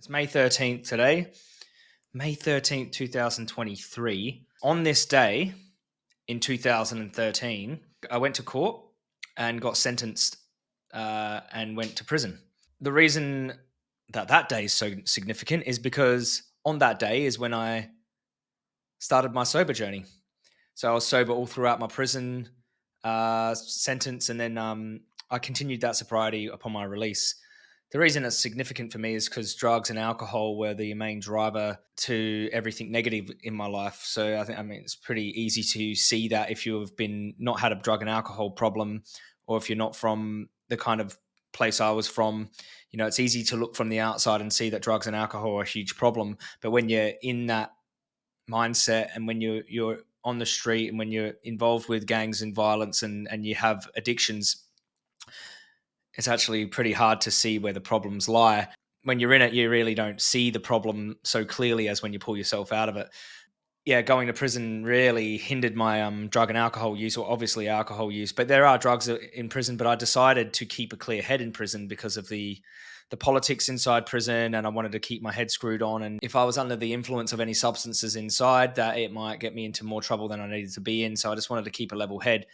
It's May 13th today, May 13th, 2023. On this day in 2013, I went to court and got sentenced uh, and went to prison. The reason that that day is so significant is because on that day is when I started my sober journey. So I was sober all throughout my prison uh, sentence, and then um, I continued that sobriety upon my release the reason it's significant for me is because drugs and alcohol were the main driver to everything negative in my life. So I think I mean it's pretty easy to see that if you have been not had a drug and alcohol problem, or if you're not from the kind of place I was from, you know, it's easy to look from the outside and see that drugs and alcohol are a huge problem. But when you're in that mindset and when you're you're on the street and when you're involved with gangs and violence and and you have addictions it's actually pretty hard to see where the problems lie. When you're in it, you really don't see the problem so clearly as when you pull yourself out of it. Yeah, going to prison really hindered my um, drug and alcohol use, or obviously alcohol use. But there are drugs in prison. But I decided to keep a clear head in prison because of the the politics inside prison, and I wanted to keep my head screwed on. And if I was under the influence of any substances inside, that it might get me into more trouble than I needed to be in. So I just wanted to keep a level head.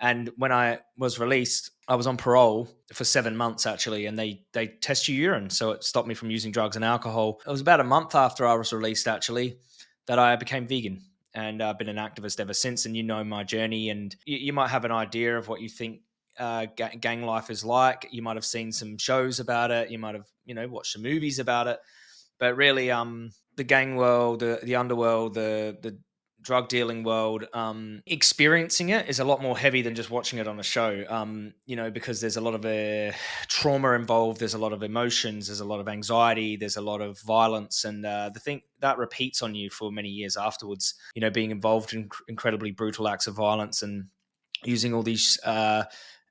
And when I was released, I was on parole for seven months actually, and they they test your urine, so it stopped me from using drugs and alcohol. It was about a month after I was released actually that I became vegan, and I've been an activist ever since. And you know my journey, and you, you might have an idea of what you think uh, gang life is like. You might have seen some shows about it. You might have you know watched some movies about it, but really, um, the gang world, the the underworld, the the drug dealing world, um, experiencing it is a lot more heavy than just watching it on a show. Um, you know, because there's a lot of uh, trauma involved. There's a lot of emotions. There's a lot of anxiety. There's a lot of violence, and uh, the thing that repeats on you for many years afterwards. You know, being involved in incredibly brutal acts of violence and using all these uh,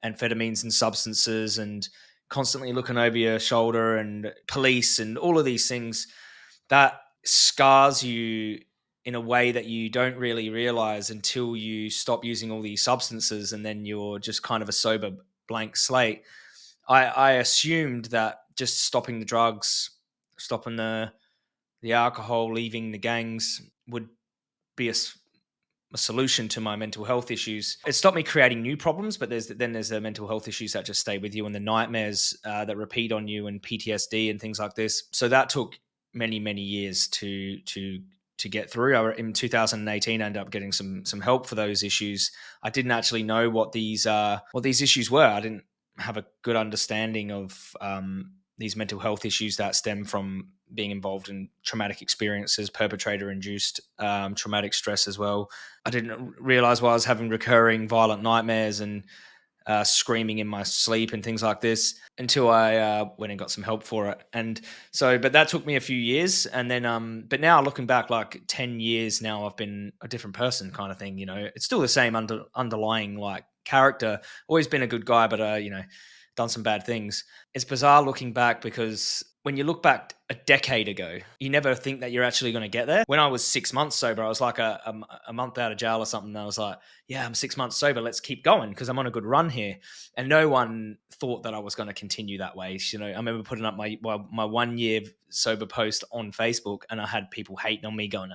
amphetamines and substances and constantly looking over your shoulder and police and all of these things that scars you in a way that you don't really realize until you stop using all these substances and then you're just kind of a sober blank slate. I, I assumed that just stopping the drugs, stopping the the alcohol, leaving the gangs would be a, a solution to my mental health issues. It stopped me creating new problems, but there's then there's the mental health issues that just stay with you and the nightmares uh, that repeat on you and PTSD and things like this. So that took many many years to to to get through. I, in 2018, I ended up getting some some help for those issues. I didn't actually know what these uh, what these issues were. I didn't have a good understanding of um, these mental health issues that stem from being involved in traumatic experiences, perpetrator induced um, traumatic stress as well. I didn't realize why I was having recurring violent nightmares and uh, screaming in my sleep and things like this until I uh, went and got some help for it. And so, but that took me a few years. And then, um, but now looking back, like 10 years now, I've been a different person kind of thing. You know, it's still the same under, underlying like character, always been a good guy, but, uh, you know, done some bad things. It's bizarre looking back because when you look back a decade ago, you never think that you're actually going to get there. When I was six months sober, I was like a, a, a month out of jail or something. I was like, yeah, I'm six months sober. Let's keep going because I'm on a good run here. And no one thought that I was going to continue that way. You know, I remember putting up my well, my one year sober post on Facebook, and I had people hating on me, going,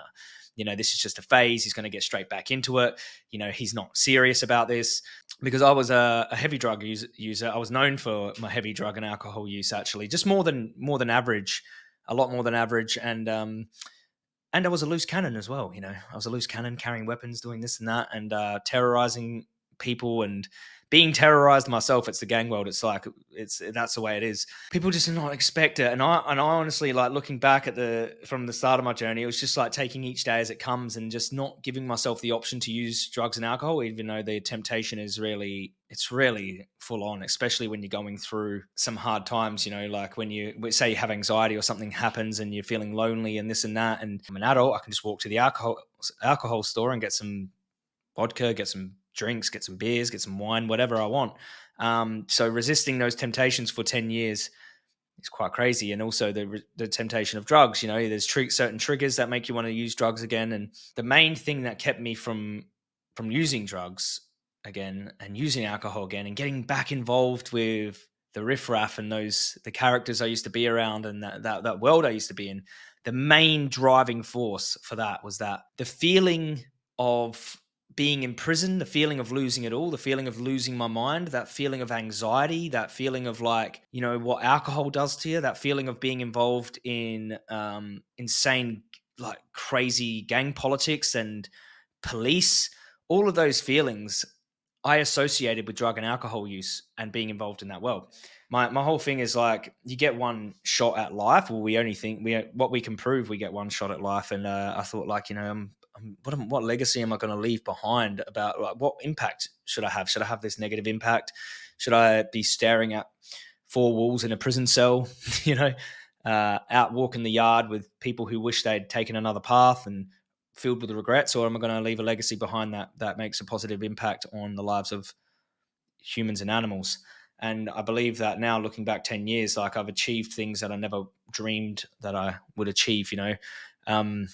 you know, this is just a phase. He's going to get straight back into it. You know, he's not serious about this because I was a, a heavy drug user. I was known for my heavy drug and alcohol use, actually, just more than more than average, a lot more than average, and um, and I was a loose cannon as well. You know, I was a loose cannon, carrying weapons, doing this and that, and uh, terrorizing people and being terrorized myself it's the gang world it's like it's that's the way it is. People just do not expect it and i and i honestly like looking back at the from the start of my journey it was just like taking each day as it comes and just not giving myself the option to use drugs and alcohol even though the temptation is really it's really full on especially when you're going through some hard times you know like when you say you have anxiety or something happens and you're feeling lonely and this and that and i'm an adult i can just walk to the alcohol alcohol store and get some vodka get some drinks, get some beers, get some wine, whatever I want. Um, so resisting those temptations for 10 years is quite crazy. And also the, the temptation of drugs, you know, there's tr- certain triggers that make you want to use drugs again. And the main thing that kept me from, from using drugs again and using alcohol again and getting back involved with the riffraff and those the characters I used to be around and that, that that world I used to be in, the main driving force for that was that the feeling of being in prison, the feeling of losing it all, the feeling of losing my mind, that feeling of anxiety, that feeling of like, you know, what alcohol does to you, that feeling of being involved in um, insane, like crazy gang politics and police, all of those feelings I associated with drug and alcohol use and being involved in that world. My my whole thing is like you get one shot at life. Well, we only think we what we can prove we get one shot at life, and uh, I thought like you know I'm, what am, what legacy am I going to leave behind? About like, what impact should I have? Should I have this negative impact? Should I be staring at four walls in a prison cell? you know, uh, out walking the yard with people who wish they'd taken another path and filled with regrets, or am I going to leave a legacy behind that that makes a positive impact on the lives of humans and animals? And I believe that now, looking back ten years, like I've achieved things that I never dreamed that I would achieve. You know, um,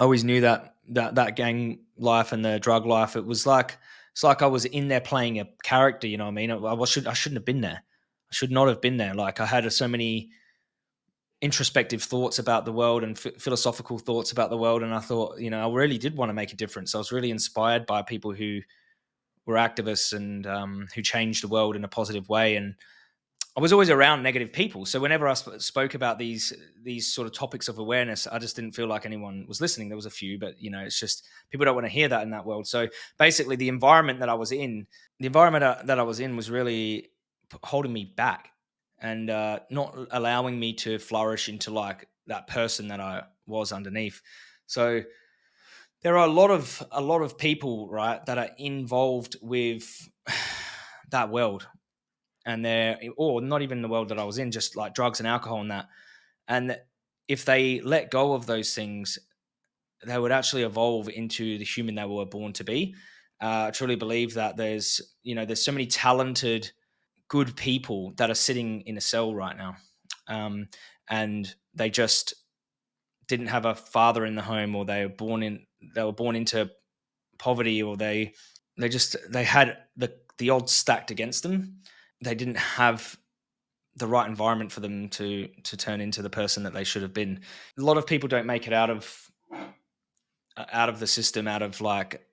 I always knew that that that gang life and the drug life, it was like it's like I was in there playing a character. You know what I mean? I, I should I shouldn't have been there. I should not have been there. Like I had so many introspective thoughts about the world and philosophical thoughts about the world and i thought you know i really did want to make a difference i was really inspired by people who were activists and um, who changed the world in a positive way and i was always around negative people. So whenever i sp- spoke about these these sort of topics of awareness i just didn't feel like anyone was listening. There was a few but you know it's just people don't want to hear that in that world. So basically the environment that i was in the environment that i was in was really holding me back and uh, not allowing me to flourish into like that person that I was underneath. So there are a lot of a lot of people, right, that are involved with that world, and they're or not even the world that I was in, just like drugs and alcohol and that. And if they let go of those things, they would actually evolve into the human they were born to be. Uh, I truly believe that there's you know there's so many talented good people that are sitting in a cell right now, um, and they just didn't have a father in the home, or they were born in they were born into poverty, or they they just they had the the odds stacked against them. They didn't have the right environment for them to to turn into the person that they should have been. A lot of people don't make it out of out of the system, out of like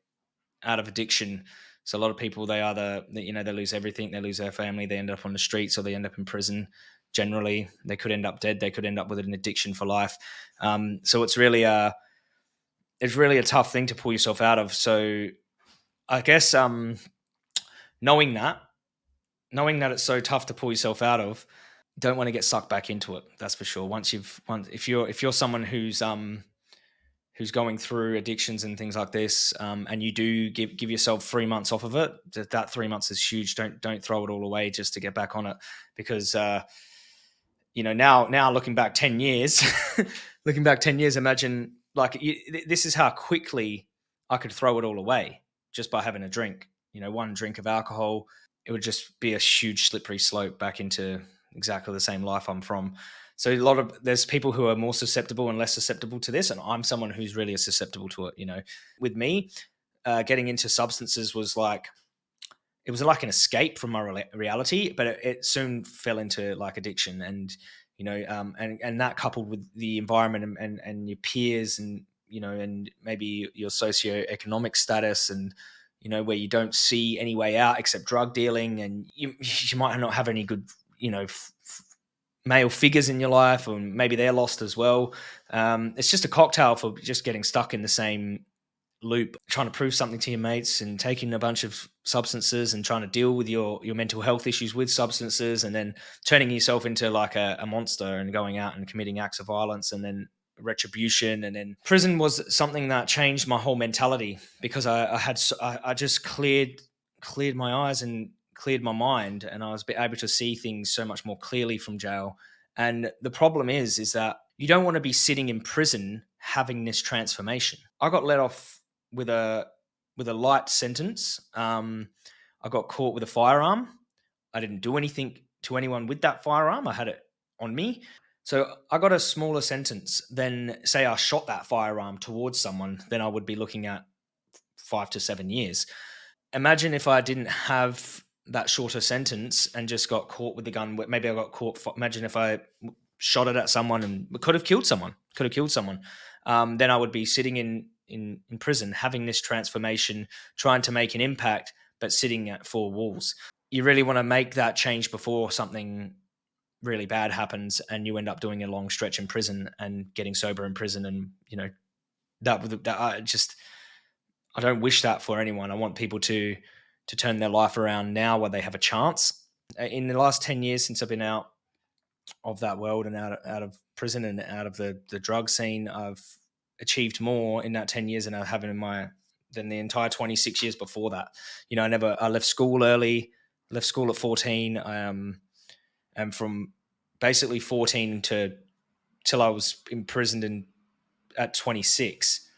out of addiction so a lot of people they either you know they lose everything, they lose their family, they end up on the streets or they end up in prison. Generally, they could end up dead. They could end up with an addiction for life. Um, so it's really a it's really a tough thing to pull yourself out of. So I guess um, knowing that, knowing that it's so tough to pull yourself out of, don't want to get sucked back into it. That's for sure. Once you've once if you're if you're someone who's um who's going through addictions and things like this, um, and you do give give yourself three months off of it, that, three months is huge. Don't don't throw it all away just to get back on it, because uh, you know now now looking back ten years, looking back ten years, imagine like you, this is how quickly I could throw it all away just by having a drink. You know, one drink of alcohol, it would just be a huge slippery slope back into exactly the same life I'm from. So a lot of there's people who are more susceptible and less susceptible to this, and I'm someone who's really susceptible to it. You know, with me, uh, getting into substances was like it was like an escape from my re reality, but it, it, soon fell into like addiction, and you know, um, and and that coupled with the environment and, and and your peers, and you know, and maybe your socioeconomic status and you know where you don't see any way out except drug dealing and you, you might not have any good you know male figures in your life, or maybe they're lost as well. Um, it's just a cocktail for just getting stuck in the same loop, trying to prove something to your mates and taking a bunch of substances and trying to deal with your your mental health issues with substances, and then turning yourself into like a, a monster and going out and committing acts of violence, and then retribution and then prison was something that changed my whole mentality because I, I had I, I just cleared cleared my eyes and cleared my mind and I was able to see things so much more clearly from jail. And the problem is, is that you don't want to be sitting in prison having this transformation. I got let off with a with a light sentence. Um, I got caught with a firearm. I didn't do anything to anyone with that firearm. I had it on me. So I got a smaller sentence than say I shot that firearm towards someone, then I would be looking at five to seven years. Imagine if I didn't have that shorter sentence and just got caught with the gun. Maybe I got caught. Imagine if I shot it at someone and could have killed someone. Could have killed someone. Um, then I would be sitting in in in prison, having this transformation, trying to make an impact, but sitting at four walls. You really want to make that change before something really bad happens and you end up doing a long stretch in prison and getting sober in prison and you know that that I just I don't wish that for anyone. I want people to to turn their life around now where they have a chance. In the last 10 years since I've been out of that world and out of, out of prison and out of the the drug scene, I've achieved more in that 10 years than I have in my than the entire 26 years before that. You know, I never I left school early, left school at 14. Um and from basically 14 to till I was imprisoned in at 26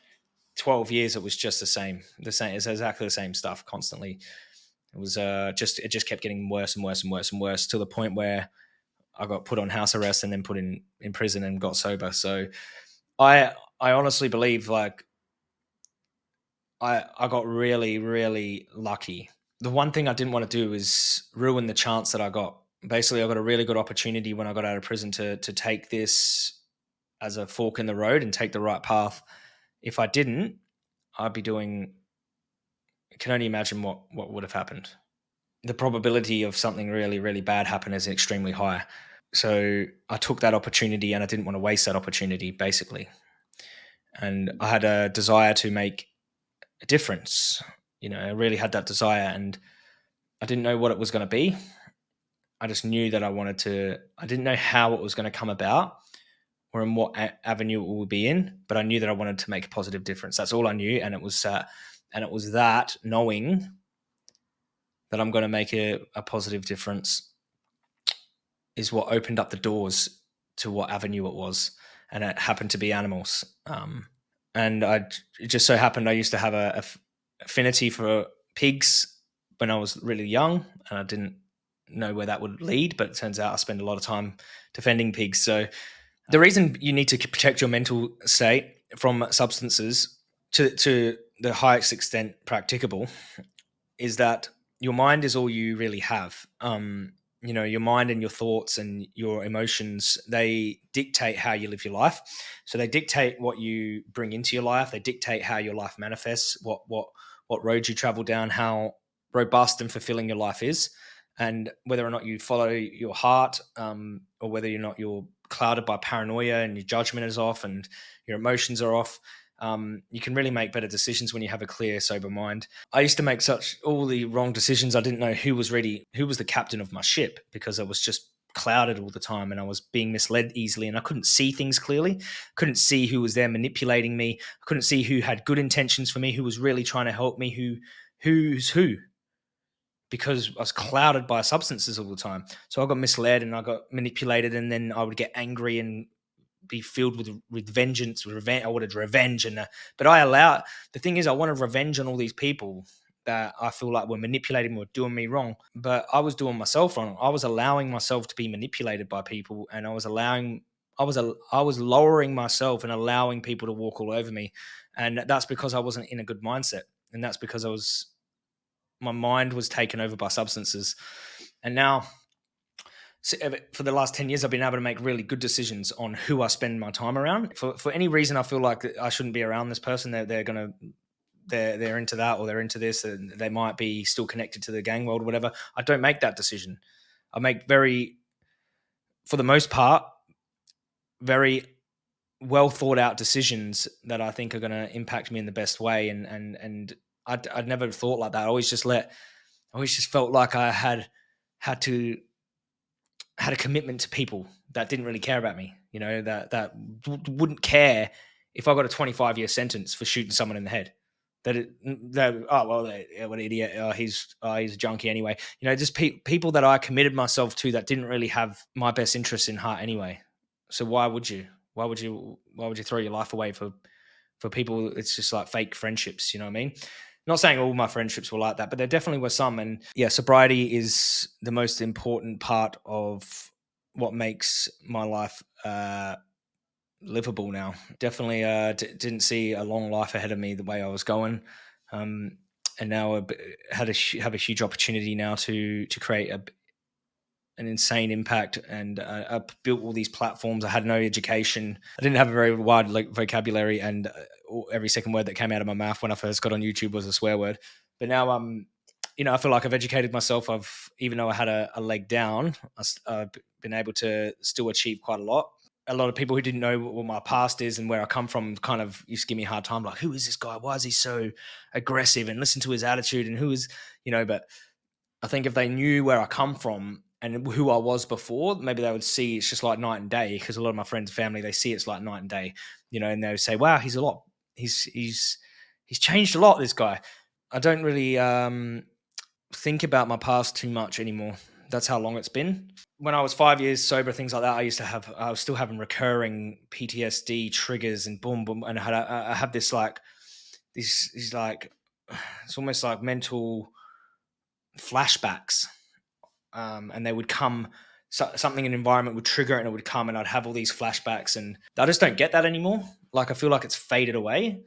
12 years it was just the same the same it's exactly the same stuff constantly. It was uh just it just kept getting worse and worse and worse and worse to the point where I got put on house arrest and then put in in prison and got sober. So I I honestly believe like I I got really really lucky. The one thing I didn't want to do is ruin the chance that I got basically I got a really good opportunity when I got out of prison to to take this as a fork in the road and take the right path. If I didn't, I'd be doing I can only imagine what what would have happened. The probability of something really really bad happen is extremely high. So I took that opportunity and I didn't want to waste that opportunity basically. And I had a desire to make a difference. You know, I really had that desire and I didn't know what it was going to be. I just knew that I wanted to, I didn't know how it was going to come about or in what avenue it would be in, but I knew that I wanted to make a positive difference. That's all I knew. And it was, uh, and it was that knowing that I'm going to make a, a positive difference is what opened up the doors to what avenue it was. And it happened to be animals. Um, and I, it just so happened I used to have a, a affinity for pigs when I was really young and I didn't know where that would lead, but it turns out I spend a lot of time defending pigs. So the reason you need to protect your mental state from substances to to the highest extent practicable is that your mind is all you really have. Um, you know, your mind and your thoughts and your emotions, they dictate how you live your life. So they dictate what you bring into your life. They dictate how your life manifests, what what what roads you travel down, how robust and fulfilling your life is and whether or not you follow your heart um, or whether or not you're clouded by paranoia and your judgment is off and your emotions are off um, you can really make better decisions when you have a clear sober mind. I used to make such all the wrong decisions i didn't know who was ready who was the captain of my ship because i was just clouded all the time and i was being misled easily and i couldn't see things clearly couldn't see who was there manipulating me I couldn't see who had good intentions for me who was really trying to help me who who's who because I was clouded by substances all the time. So I got misled and I got manipulated, and then I would get angry and be filled with with vengeance, with revenge. I wanted revenge, and uh, but I allow. The thing is, I wanted revenge on all these people that I feel like were manipulating me or doing me wrong. But I was doing myself wrong. I was allowing myself to be manipulated by people, and I was allowing. I was a, I was lowering myself and allowing people to walk all over me, and that's because I wasn't in a good mindset, and that's because I was my mind was taken over by substances, and now uh, for the last 10 years i've been able to make really good decisions on who i spend my time around. For, for any reason i feel like i shouldn't be around this person they're, they're gonna they're they're into that or they're into this and they might be still connected to the gang world or whatever. I don't make that decision. I make very for the most part very well thought out decisions that i think are going to impact me in the best way and and and I'd, I'd never thought like that. I always just let, I always just felt like I had had to had a commitment to people that didn't really care about me. You know that that wouldn't care if I got a 25 year sentence for shooting someone in the head. That it, that oh well, what an idiot! Oh, he's oh, he's a junkie anyway. You know, just pe- people that I committed myself to that didn't really have my best interests in heart anyway. So why would you? Why would you? Why would you throw your life away for for people? It's just like fake friendships. You know what I mean? Not saying all my friendships were like that, but there definitely were some. And yeah, sobriety is the most important part of what makes my life uh, livable now. Definitely uh, didn't see a long life ahead of me the way I was going. Um, and now I had a have a huge opportunity now to to create a an insane impact and uh, I built all these platforms. I had no education. I didn't have a very wide like, vocabulary, and uh, every second word that came out of my mouth when I first got on YouTube was a swear word. But now I'm, um, you know, I feel like I've educated myself. I've even though I had a, a leg down, I've been able to still achieve quite a lot. A lot of people who didn't know what my past is and where I come from kind of used to give me a hard time, like, who is this guy? Why is he so aggressive? And listen to his attitude and who is, you know, but I think if they knew where I come from and who I was before, maybe they would see it's just like night and day. Because a lot of my friends and family, they see it's like night and day, you know, and they would say, "Wow, he's a lot. He's he's he's changed a lot. This guy." I don't really um, think about my past too much anymore. That's how long it's been. When I was five years sober, things like that, I used to have. I was still having recurring PTSD triggers and boom, boom, and I had I have this like these these like it's almost like mental flashbacks um, and they would come so, something an environment would trigger and it would come and I'd have all these flashbacks and I just don't get that anymore. Like I feel like it's faded away.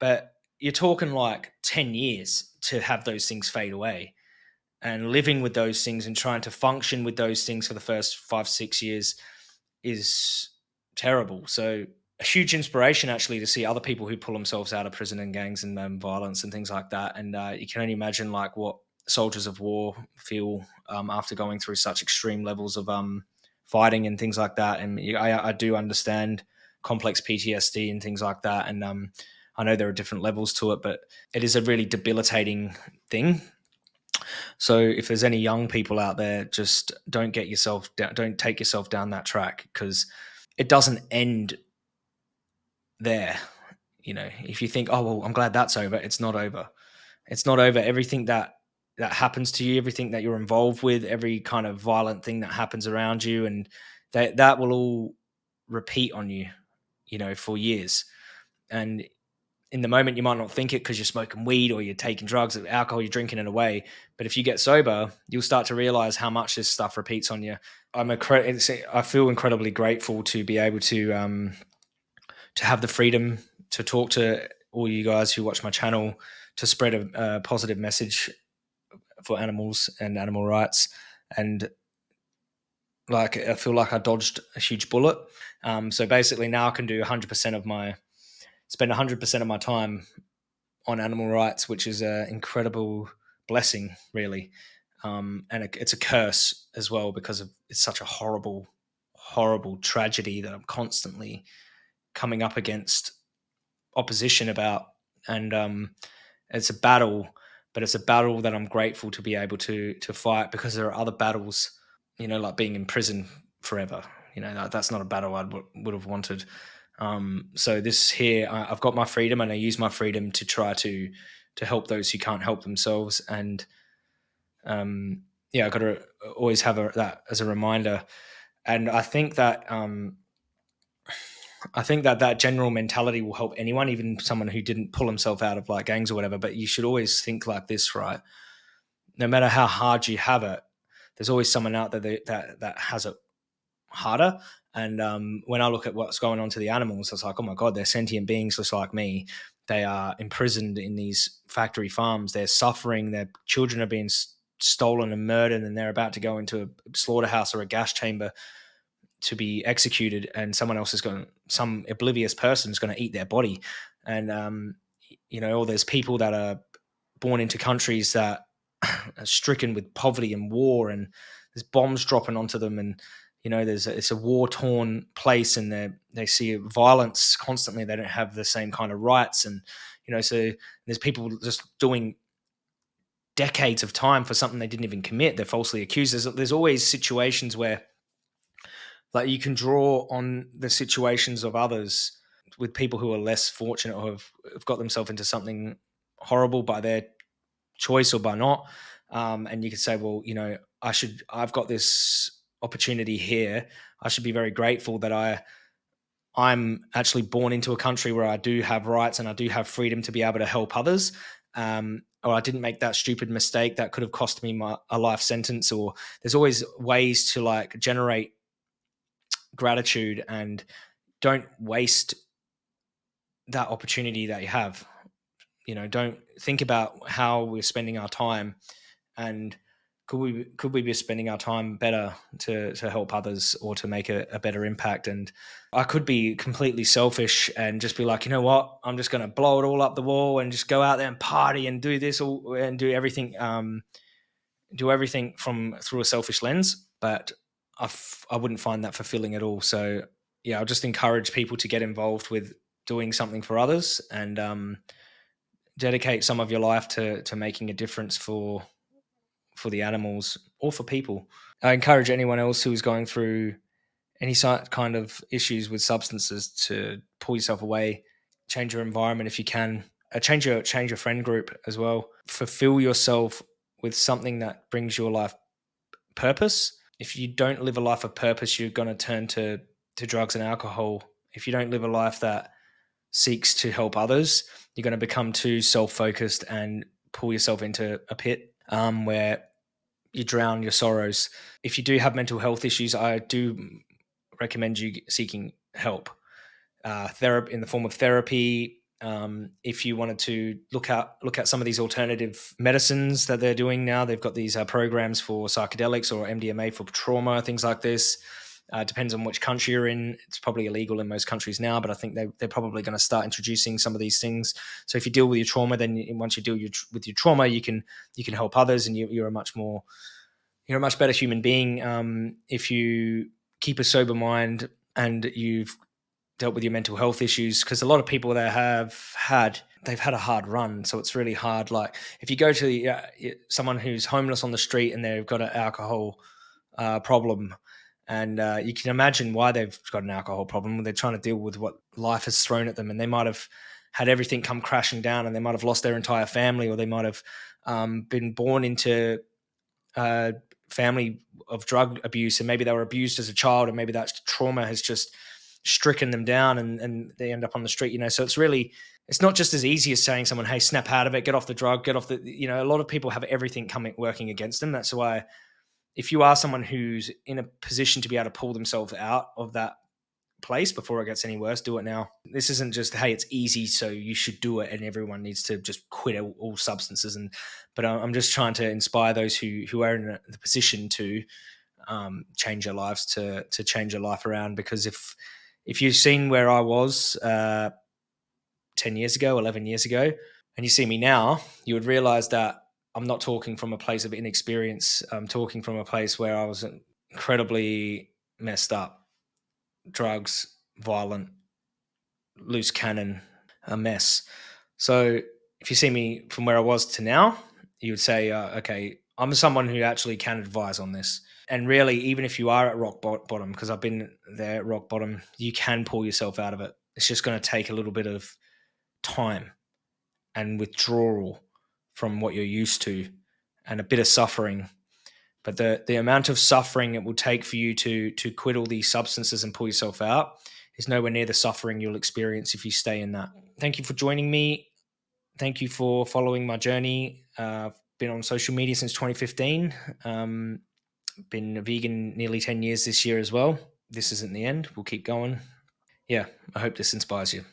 But you're talking like 10 years to have those things fade away and living with those things and trying to function with those things for the first five, six years is terrible. So a huge inspiration actually to see other people who pull themselves out of prison and gangs and um, violence and things like that. And uh, you can only imagine like what soldiers of war feel um, after going through such extreme levels of um, fighting and things like that. And I, I, do understand complex PTSD and things like that. And um, I know there are different levels to it, but it is a really debilitating thing. So if there's any young people out there, just don't get yourself down, don't take yourself down that track because it doesn't end there. You know, if you think, oh well, I'm glad that's over, it's not over. It's not over. Everything that that happens to you, everything that you're involved with, every kind of violent thing that happens around you, and that that will all repeat on you, you know, for years. And in the moment, you might not think it because you're smoking weed or you're taking drugs, or alcohol, you're drinking it away. But if you get sober, you'll start to realize how much this stuff repeats on you. I'm a, I feel incredibly grateful to be able to um, to have the freedom to talk to all you guys who watch my channel to spread a, a positive message for animals and animal rights. And like I feel like I dodged a huge bullet. Um, so basically now I can do 100% of my spend 100% of my time on animal rights, which is an incredible blessing, really. Um, and it's a curse as well because of, it's such a horrible, horrible tragedy that I'm constantly coming up against opposition about, and um, it's a battle but it's a battle that I'm grateful to be able to to fight because there are other battles, you know, like being in prison forever. You know, that, that's not a battle I would, have wanted. Um, so this here, I, I've got my freedom, and I use my freedom to try to to help those who can't help themselves. And um, yeah, I got to always have a, that as a reminder. And I think that um, I think that that general mentality will help anyone, even someone who didn't pull himself out of like gangs or whatever. But you should always think like this, right? No matter how hard you have it, there's always someone out there that that, that has it harder. And um, when I look at what's going on to the animals, it's like, oh my god, they're sentient beings just like me. They are imprisoned in these factory farms. They're suffering. Their children are being stolen and murdered, and they're about to go into a slaughterhouse or a gas chamber to be executed and someone else is going some oblivious person is going to eat their body. And um, you know or there's people that are born into countries that are stricken with poverty and war and there's bombs dropping onto them and you know there's a, it's a war torn place and they they see violence constantly. They don't have the same kind of rights and you know so there's people just doing decades of time for something they didn't even commit. They're falsely accused. There's, there's always situations where like you can draw on the situations of others with people who are less fortunate or have, have got themselves into something horrible by their choice or by not. Um, and you could say well you know i should i've got this opportunity here. I should be very grateful that i i'm actually born into a country where i do have rights and i do have freedom to be able to help others. Um, or i didn't make that stupid mistake that could have cost me my, a life sentence. Or there's always ways to like generate gratitude and don't waste that opportunity that you have. you know, don't think about how we're spending our time and could we could we be spending our time better to to help others or to make a, a, better impact? And i could be completely selfish and just be like you know what? I'm just going to blow it all up the wall and just go out there and party and do this all and do everything um do everything from through a selfish lens. But I f- I wouldn't find that fulfilling at all so yeah i'll just encourage people to get involved with doing something for others and um dedicate some of your life to to making a difference for for the animals or for people. I encourage anyone else who is going through any kind of issues with substances to pull yourself away, change your environment if you can, uh, change your change your friend group as well. Fulfill yourself with something that brings your life purpose. If you don't live a life of purpose, you're going to turn to to drugs and alcohol. If you don't live a life that seeks to help others, you're going to become too self focused and pull yourself into a pit um, where you drown your sorrows. If you do have mental health issues, I do recommend you seeking help. Uh, therapy in the form of therapy. Um, if you wanted to look at look at some of these alternative medicines that they're doing now, they've got these uh, programs for psychedelics or MDMA for trauma, things like this. Uh, depends on which country you're in. It's probably illegal in most countries now, but I think they, they're probably going to start introducing some of these things. So if you deal with your trauma, then once you deal your, with your trauma, you can you can help others, and you, are a much more you're a much better human being um, if you keep a sober mind and you've dealt with your mental health issues. Because a lot of people that have had they've had a hard run, so it's really hard. Like if you go to the, uh, someone who's homeless on the street and they've got an alcohol uh, problem and uh, you can imagine why they've got an alcohol problem. They're trying to deal with what life has thrown at them, and they might have had everything come crashing down, and they might have lost their entire family, or they might have um, been born into a uh, family of drug abuse, and maybe they were abused as a child, and maybe that trauma has just stricken them down, and, and they end up on the street. You know, so it's really it's not just as easy as saying someone, "Hey, snap out of it, get off the drug, get off the." You know, a lot of people have everything coming working against them. That's why if you are someone who's in a position to be able to pull themselves out of that place before it gets any worse, do it now. This isn't just hey, it's easy, so you should do it, and everyone needs to just quit all, all substances. And but I'm just trying to inspire those who who are in the position to um, change their lives to to change their life around. Because if if you've seen where I was uh, ten years ago, eleven years ago, and you see me now, you would realize that I'm not talking from a place of inexperience. I'm talking from a place where I was incredibly messed up, drugs, violent, loose cannon, a mess. So if you see me from where I was to now, you would say, uh, okay, I'm someone who actually can advise on this. And really, even if you are at rock bottom, because I've been there at rock bottom, you can pull yourself out of it. It's just going to take a little bit of time and withdrawal from what you're used to and a bit of suffering. But the the amount of suffering it will take for you to to quit all these substances and pull yourself out is nowhere near the suffering you'll experience if you stay in that. Thank you for joining me. Thank you for following my journey. Uh, i've been on social media since 2015 um, been vegan nearly 10 years this year as well. This isn't the end. We'll keep going. Yeah i hope this inspires you